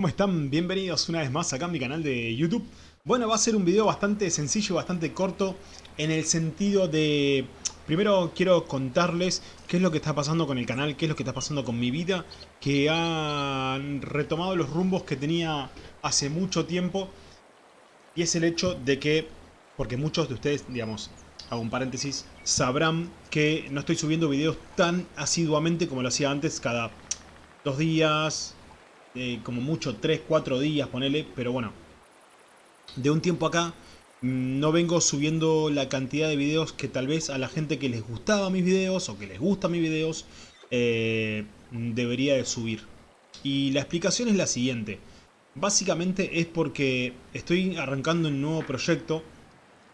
¿Cómo están? Bienvenidos una vez más acá a mi canal de YouTube. Bueno, va a ser un video bastante sencillo, bastante corto, en el sentido de... Primero quiero contarles qué es lo que está pasando con el canal, qué es lo que está pasando con mi vida, que han retomado los rumbos que tenía hace mucho tiempo. Y es el hecho de que, porque muchos de ustedes, digamos, hago un paréntesis, sabrán que no estoy subiendo videos tan asiduamente como lo hacía antes, cada dos días, como mucho 3, 4 días, ponele, pero bueno, de un tiempo acá mm, no vengo subiendo la cantidad de videos que tal vez a la gente que les gustaba mis videos o que les gusta mis videos eh, debería de subir. Y la explicación es la siguiente. Básicamente es porque estoy arrancando un nuevo proyecto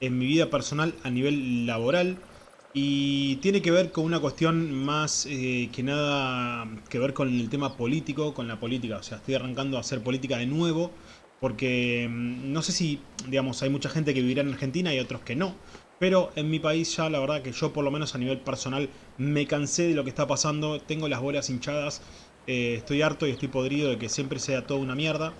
en mi vida personal a nivel laboral y tiene que ver con una cuestión más eh, que nada que ver con el tema político, con la política. O sea, estoy arrancando a hacer política de nuevo. Porque mm, no sé si, digamos, hay mucha gente que vivirá en Argentina y otros que no. Pero en mi país ya la verdad que yo por lo menos a nivel personal me cansé de lo que está pasando. Tengo las bolas hinchadas. Eh, estoy harto y estoy podrido de que siempre sea todo una mierda.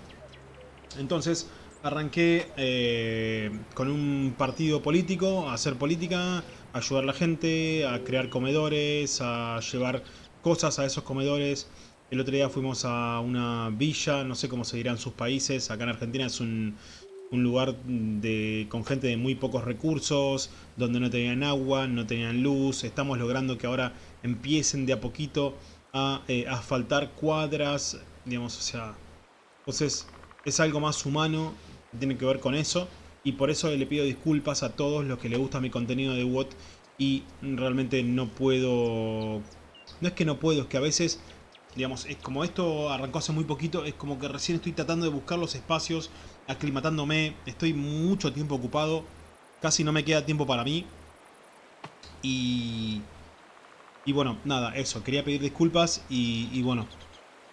Entonces arranqué eh, con un partido político a hacer política ayudar a la gente, a crear comedores, a llevar cosas a esos comedores. El otro día fuimos a una villa, no sé cómo se dirá en sus países, acá en Argentina es un, lugar de, con gente de muy pocos recursos, donde no tenían agua, no tenían luz. Estamos logrando que ahora empiecen de a poquito a eh, asfaltar cuadras, digamos, o sea... Entonces es algo más humano, tiene que ver con eso y por eso le pido disculpas a todos los que le gusta mi contenido de WOT y realmente no puedo... No es que no puedo, es que a veces, digamos, es como esto arrancó hace muy poquito, es como que recién estoy tratando de buscar los espacios, aclimatándome, estoy mucho tiempo ocupado, casi no me queda tiempo para mí y... Y bueno, nada, eso, quería pedir disculpas y, y bueno,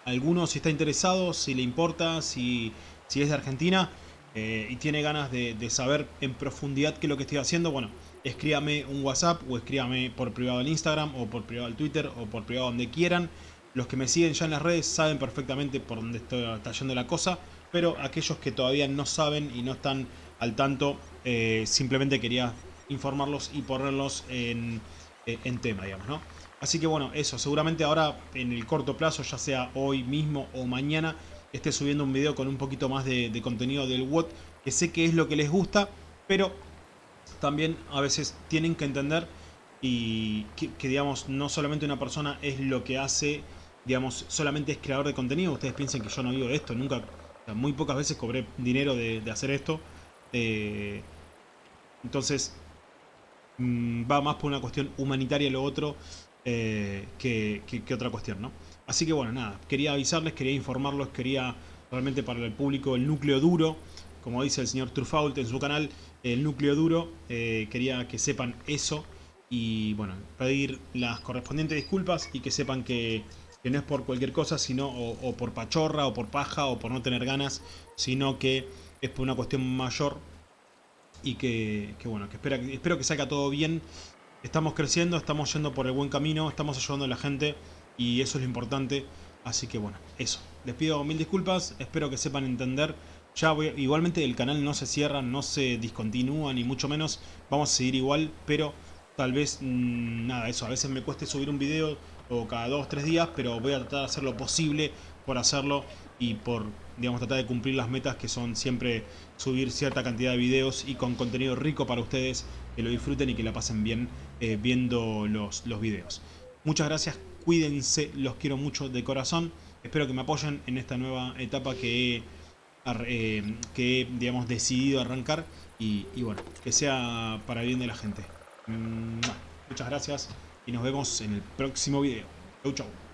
alguno si está interesado, si le importa, si, si es de Argentina, eh, y tiene ganas de, saber en profundidad qué es lo que estoy haciendo, bueno, escríbame un WhatsApp o escríbame por privado en Instagram o por privado en Twitter o por privado donde quieran. Los que me siguen ya en las redes saben perfectamente por dónde está yendo la cosa, pero aquellos que todavía no saben y no están al tanto, eh, simplemente quería informarlos y ponerlos en, eh, en tema, digamos, ¿no? Así que bueno, eso, seguramente ahora en el corto plazo, ya sea hoy mismo o mañana, esté subiendo un video con un poquito más de, contenido del WOT, que sé que es lo que les gusta, pero también a veces tienen que entender y que, digamos, no solamente una persona es lo que hace, digamos, solamente es creador de contenido. Ustedes piensen que yo no vivo esto, nunca, muy pocas veces cobré dinero de, hacer esto. Eh, entonces, mm, va más por una cuestión humanitaria lo otro eh, que otra cuestión, ¿no? Así que bueno, nada, quería avisarles, quería informarlos, quería realmente para el público el núcleo duro, como dice el señor Trufault en su canal, el núcleo duro, eh, quería que sepan eso y bueno, pedir las correspondientes disculpas y que sepan que, no es por cualquier cosa, sino o, por pachorra o por paja o por no tener ganas, sino que es por una cuestión mayor y que, bueno, que espera, espero que salga todo bien. Estamos creciendo, estamos yendo por el buen camino, estamos ayudando a la gente y eso es lo importante. Así que bueno, eso. Les pido mil disculpas, espero que sepan entender. Ya voy, igualmente el canal no se cierra, no se discontinúa, ni mucho menos. Vamos a seguir igual, pero tal vez, mm, nada, eso. A veces me cueste subir un video o cada dos, tres días, pero voy a tratar de hacer lo posible por hacerlo y por, digamos, tratar de cumplir las metas que son siempre subir cierta cantidad de videos y con contenido rico para ustedes, que lo disfruten y que la pasen bien eh, viendo los, los videos. Muchas gracias Cuídense, los quiero mucho de corazón. Espero que me apoyen en esta nueva etapa que he, eh, que digamos, decidido arrancar. Y, y, bueno, que sea para el bien de la gente. Muchas gracias y nos vemos en el próximo video. Chau, chau.